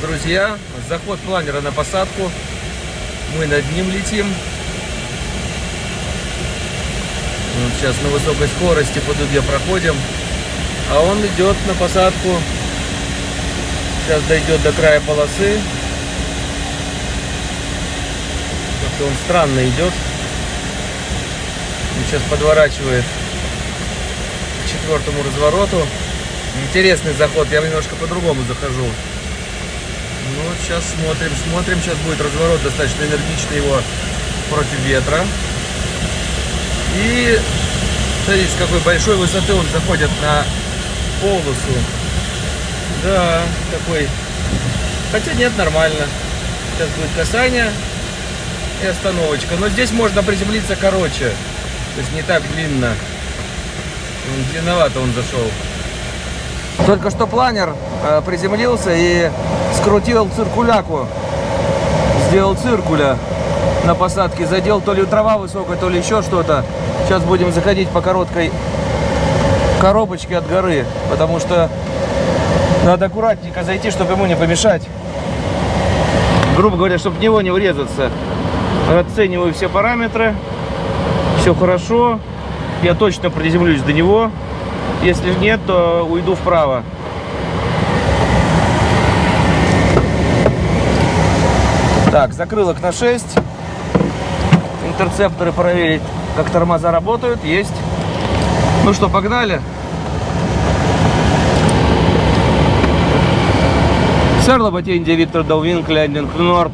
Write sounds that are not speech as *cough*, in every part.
друзья, заход планера на посадку. Мы над ним летим. Вот сейчас на высокой скорости по дуге проходим. А он идет на посадку. Сейчас дойдет до края полосы. Как-то он странно идет. Он сейчас подворачивает к четвертому развороту. Интересный заход, я немножко по-другому захожу. Ну, сейчас смотрим, смотрим. Сейчас будет разворот достаточно энергичный его против ветра. И смотрите, с какой большой высоты он заходит на полосу. Да, такой. Хотя нет, нормально. Сейчас будет касание и остановочка. Но здесь можно приземлиться короче. То есть не так длинно. Длинновато он зашел. Только что планер э, приземлился и скрутил циркуляку. Сделал циркуля на посадке. Задел то ли трава высокая, то ли еще что-то. Сейчас будем заходить по короткой коробочке от горы. Потому что надо аккуратненько зайти, чтобы ему не помешать. Грубо говоря, чтобы в него не врезаться. Оцениваю все параметры. Все хорошо. Я точно приземлюсь до него. Если нет, то уйду вправо. Так, закрылок на 6. Интерцепторы проверить, как тормоза работают. Есть. Ну что, погнали. Сэр Лоботенди, Виктор Долвин, Кляндинг Норд.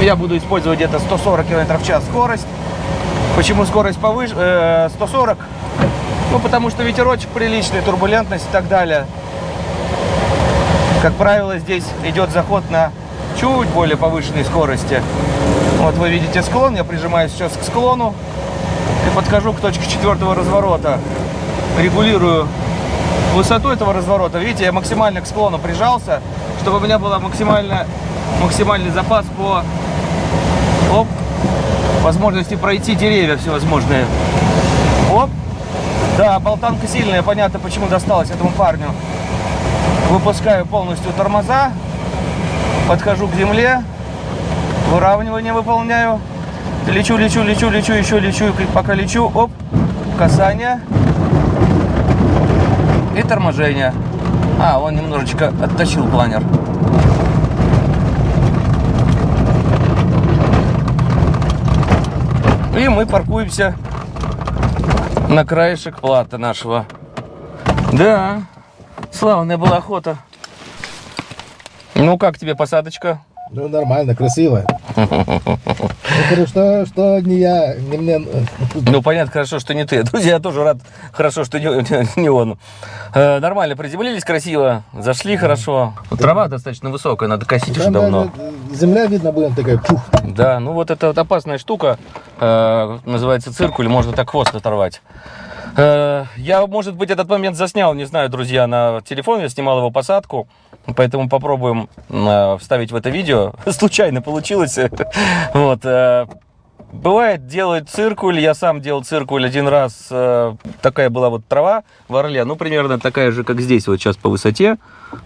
Я буду использовать где-то 140 км в час скорость. Почему скорость повыше, э, 140? Ну, потому что ветерочек приличный, турбулентность и так далее. Как правило, здесь идет заход на чуть более повышенной скорости. Вот вы видите склон, я прижимаюсь сейчас к склону и подхожу к точке четвертого разворота. Регулирую высоту этого разворота. Видите, я максимально к склону прижался, чтобы у меня был максимальный запас по оп, возможности пройти деревья всевозможные. Оп. Да, болтанка сильная, понятно, почему досталось этому парню. Выпускаю полностью тормоза, подхожу к земле, выравнивание выполняю. Лечу, лечу, лечу, лечу, еще лечу, пока лечу, оп, касание и торможение. А, он немножечко отточил планер. И мы паркуемся на краешек плата нашего. Да, славная была охота. Ну, как тебе посадочка? Ну, нормально, красиво. Ну, что, что не я, не мне. Ну, понятно, хорошо, что не ты. Друзья, *laughs* я тоже рад, хорошо, что не, *laughs* не он. Э, нормально, приземлились красиво, зашли хорошо. Трава достаточно высокая, надо косить уже давно. Земля видно будет такая, пух. Да, ну вот это вот опасная штука, э, называется циркуль, можно так хвост оторвать. Э, я, может быть, этот момент заснял, не знаю, друзья, на телефон, я снимал его посадку. Поэтому попробуем э, вставить в это видео. *laughs* Случайно получилось. *laughs* Вот. Э, бывает, делают циркуль. Я сам делал циркуль один раз. Такая была вот трава в Орле. Ну, примерно такая же, как здесь, вот сейчас по высоте.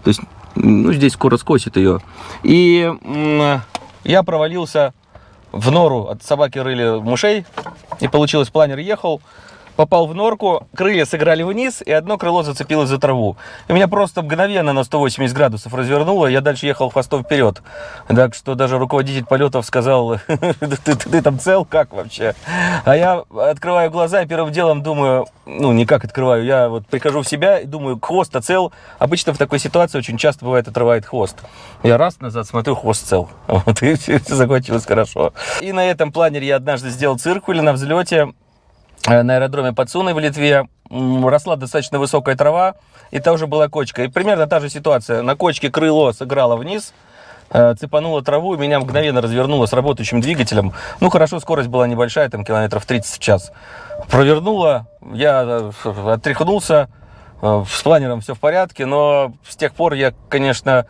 То есть, ну, здесь скоро скосит ее. И я провалился в нору. От собаки рыли мышей. И получилось, планер ехал попал в норку, крылья сыграли вниз, и одно крыло зацепилось за траву. И меня просто мгновенно на 180 градусов развернуло, я дальше ехал хвостом вперед. Так что даже руководитель полетов сказал, *laughs* ты, там цел, как вообще? А я открываю глаза и первым делом думаю, ну, не как открываю, я вот прихожу в себя и думаю, хвост-то цел. Обычно в такой ситуации очень часто бывает отрывает хвост. Я раз назад смотрю, хвост цел. *laughs* Вот, и все закончилось хорошо. И на этом планере я однажды сделал циркуль на взлете. Э, на аэродроме Пацуны в Литве росла достаточно высокая трава, и тоже была кочка. И примерно та же ситуация. На кочке крыло сыграло вниз, э, цепануло траву, и меня мгновенно развернуло с работающим двигателем. Ну, хорошо, скорость была небольшая, там километров 30 в час. Провернуло, я э, отряхнулся, с планером все в порядке, но с тех пор я, конечно,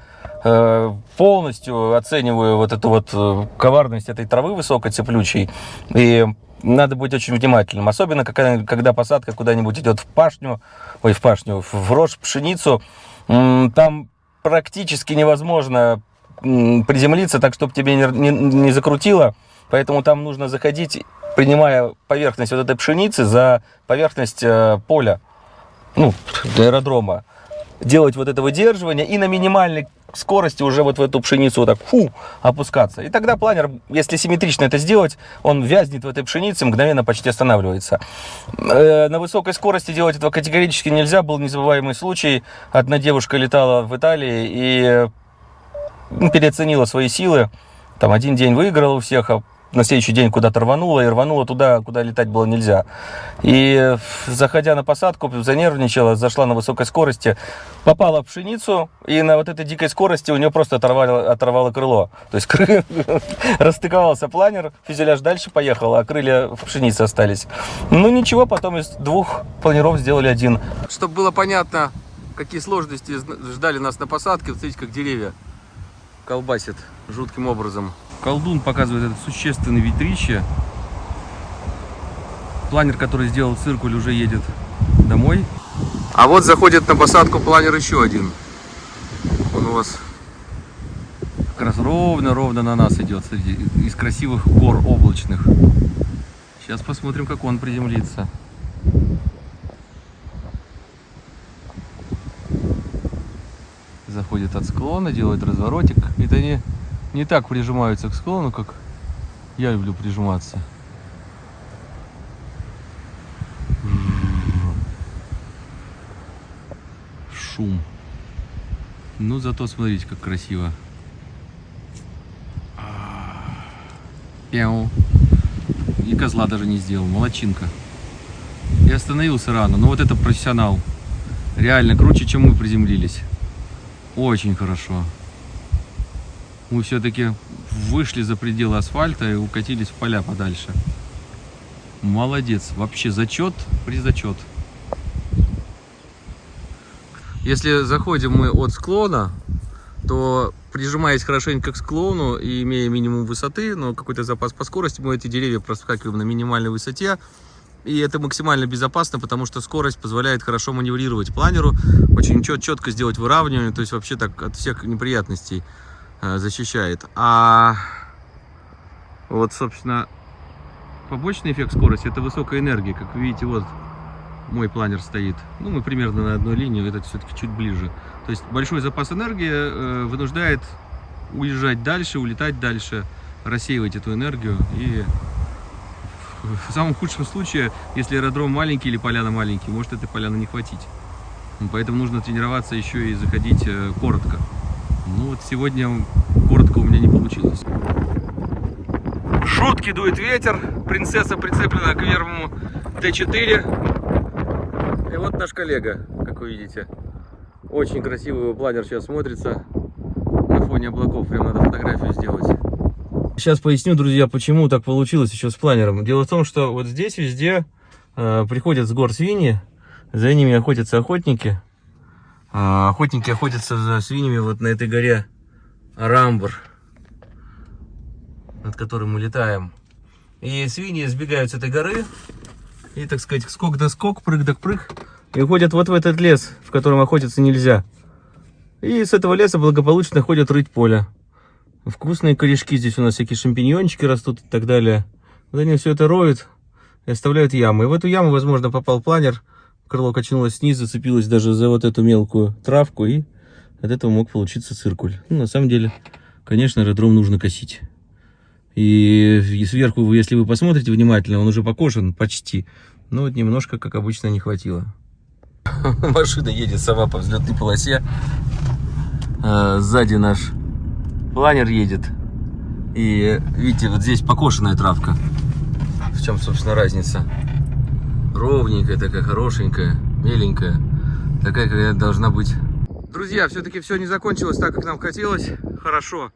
полностью оцениваю вот эту вот коварность этой травы высокой цеплючей. И надо быть очень внимательным. Особенно, когда, когда посадка куда-нибудь идет в пашню, ой, в пашню, в рожь, пшеницу. Там практически невозможно приземлиться так, чтобы тебе не, не, не закрутило. Поэтому там нужно заходить, принимая поверхность вот этой пшеницы за поверхность э, поля, ну, аэродрома. Делать вот это выдерживание и на минимальной скорости уже вот в эту пшеницу вот так фу, опускаться. И тогда планер, если симметрично это сделать, он вязнет в этой пшенице, мгновенно почти останавливается. Э, на высокой скорости делать этого категорически нельзя. Был незабываемый случай. Одна девушка летала в Италии и ну, переоценила свои силы. Там один день выиграла у всех, а на следующий день куда-то рванула, и рванула туда, куда летать было нельзя. И заходя на посадку, занервничала, зашла на высокой скорости, попала в пшеницу, и на вот этой дикой скорости у нее просто оторвало, оторвало крыло. То есть *laughs* расстыковался планер, фюзеляж дальше поехал, а крылья в пшенице остались. Ну ничего, потом из двух планеров сделали один. Чтобы было понятно, какие сложности ждали нас на посадке, смотрите, как деревья колбасит жутким образом. Колдун показывает это существенное ветрище. Планер, который сделал циркуль, уже едет домой. А вот заходит на посадку планер еще один. Он у вас как раз ровно-ровно на нас идет среди, из красивых гор облачных. Сейчас посмотрим, как он приземлится. Заходит от склона, делает разворотик. Это не не так прижимаются к склону, как я люблю прижиматься. Шум. Ну, зато смотрите, как красиво. Пяу. И козла даже не сделал. Молодчинка. Я остановился рано. Но вот это профессионал. Реально круче, чем мы приземлились. Очень хорошо мы все-таки вышли за пределы асфальта и укатились в поля подальше. Молодец. Вообще зачет, при зачет. Если заходим мы от склона, то прижимаясь хорошенько к склону и имея минимум высоты, но какой-то запас по скорости, мы эти деревья проскакиваем на минимальной высоте. И это максимально безопасно, потому что скорость позволяет хорошо маневрировать планеру, очень чет четко сделать выравнивание, то есть вообще так от всех неприятностей. Э, защищает. А вот, собственно, побочный эффект скорости это высокая энергия. Как вы видите, вот мой планер стоит. Ну, мы примерно на одной линии, этот все-таки чуть ближе. То есть большой запас энергии э, вынуждает уезжать дальше, улетать дальше, рассеивать эту энергию. И в самом худшем случае, если аэродром маленький или поляна маленький, может этой поляны не хватить. Поэтому нужно тренироваться еще и заходить э, коротко. Ну вот сегодня коротко у меня не получилось. Шутки дует ветер. Принцесса прицеплена к верму Т4. И вот наш коллега, как вы видите. Очень красивый его планер сейчас смотрится на фоне облаков. Прям надо фотографию сделать. Сейчас поясню, друзья, почему так получилось еще с планером. Дело в том, что вот здесь везде э, приходят с гор свиньи, за ними охотятся охотники. А, охотники охотятся за свиньями вот на этой горе Рамбр, над которым мы летаем. И свиньи сбегают с этой горы, и, так сказать, скок да скок, прыг да прыг, и уходят вот в этот лес, в котором охотиться нельзя. И с этого леса благополучно ходят рыть поле. Вкусные корешки, здесь у нас всякие шампиньончики растут и так далее. Вот они все это роют и оставляют ямы. И в эту яму, возможно, попал планер, крыло качнулось снизу, зацепилось даже за вот эту мелкую травку, и от этого мог получиться циркуль. Ну, на самом деле, конечно, аэродром нужно косить. И, и сверху, если вы посмотрите внимательно, он уже покошен почти. Но вот немножко, как обычно, не хватило. *laughs* Машина едет сама по взлетной полосе. А, сзади наш планер едет. И видите, вот здесь покошенная травка. В чем, собственно, разница? Ровненькая, такая хорошенькая, меленькая, такая, какая должна быть. Друзья, все-таки все не закончилось так, как нам хотелось. Хорошо.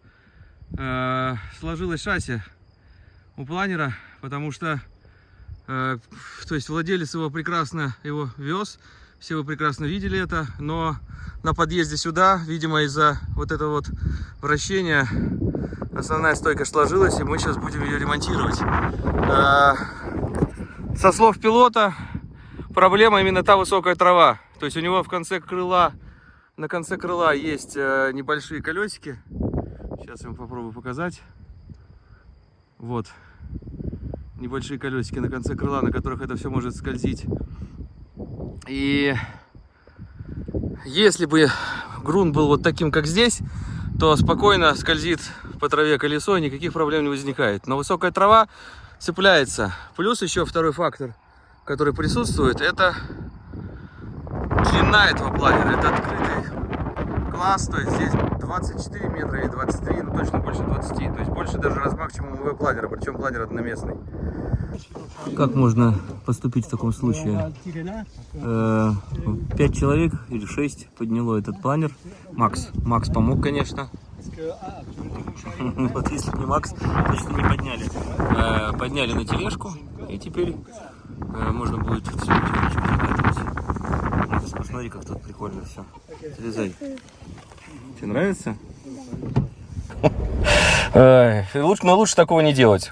Э сложилось шасси у планера, потому что э то есть владелец его прекрасно его вез, все вы прекрасно видели это, но на подъезде сюда, видимо, из-за вот этого вот вращения основная стойка сложилась, и мы сейчас будем ее ремонтировать. Со слов пилота, проблема именно та высокая трава. То есть у него в конце крыла, на конце крыла есть э, небольшие колесики. Сейчас я вам попробую показать. Вот. Небольшие колесики на конце крыла, на которых это все может скользить. И если бы грунт был вот таким, как здесь, то спокойно скользит по траве колесо, никаких проблем не возникает. Но высокая трава цепляется. Плюс еще второй фактор, который присутствует, это длина этого планера. Это открытый класс, то есть здесь 24 метра или 23, ну точно больше 20. То есть больше даже размах, чем у МВ планера, причем планер одноместный. Как можно поступить в таком случае? Э, Пять человек или шесть подняло этот планер. Макс. Макс помог, конечно. *laughs* Вот если не Макс, точно не подняли. Э, Подняли на тележку, и теперь э, можно будет всю тележку закатывать. Ты посмотри, как тут прикольно все. Слезай. Тебе нравится? Лучше, но лучше такого не делать.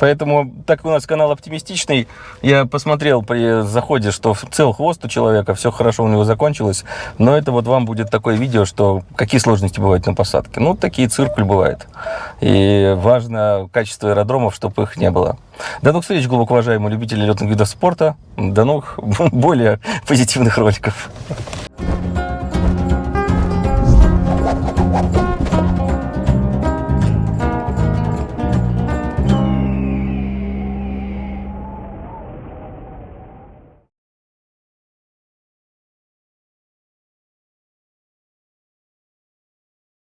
Поэтому, так у нас канал оптимистичный, я посмотрел при заходе, что цел хвост у человека, все хорошо у него закончилось. Но это вот вам будет такое видео, что какие сложности бывают на посадке. Ну, такие циркуль бывает. И важно качество аэродромов, чтобы их не было. До новых встреч, глубоко уважаемые любители летных видов спорта. До новых *laughs* более позитивных роликов.